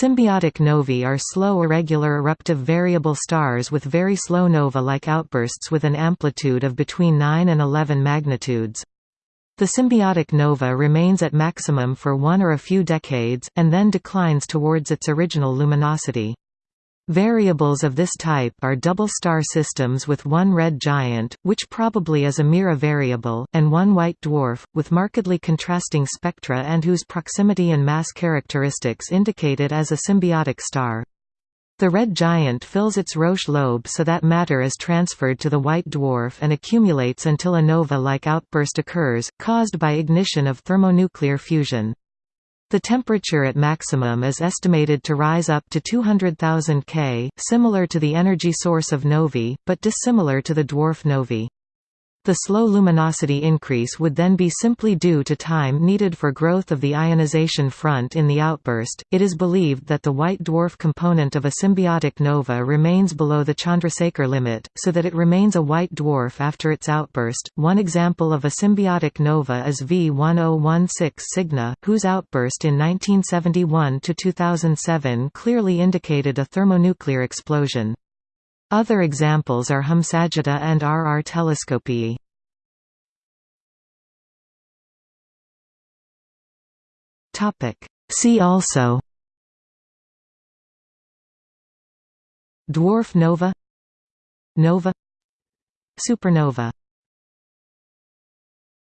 Symbiotic novae are slow irregular eruptive variable stars with very slow nova-like outbursts with an amplitude of between 9 and 11 magnitudes. The symbiotic nova remains at maximum for one or a few decades, and then declines towards its original luminosity. Variables of this type are double star systems with one red giant, which probably is a Mira variable, and one white dwarf, with markedly contrasting spectra and whose proximity and mass characteristics indicate it as a symbiotic star. The red giant fills its Roche lobe so that matter is transferred to the white dwarf and accumulates until a nova-like outburst occurs, caused by ignition of thermonuclear fusion. The temperature at maximum is estimated to rise up to 200,000 K, similar to the energy source of novae, but dissimilar to the dwarf novae. The slow luminosity increase would then be simply due to time needed for growth of the ionization front in the outburst. It is believed that the white dwarf component of a symbiotic nova remains below the Chandrasekhar limit, so that it remains a white dwarf after its outburst. One example of a symbiotic nova is V1016 Cygni, whose outburst in 1971 to 2007 clearly indicated a thermonuclear explosion. Other examples are Hum-Sagitta and RR telescopii. See also Dwarf nova Nova Supernova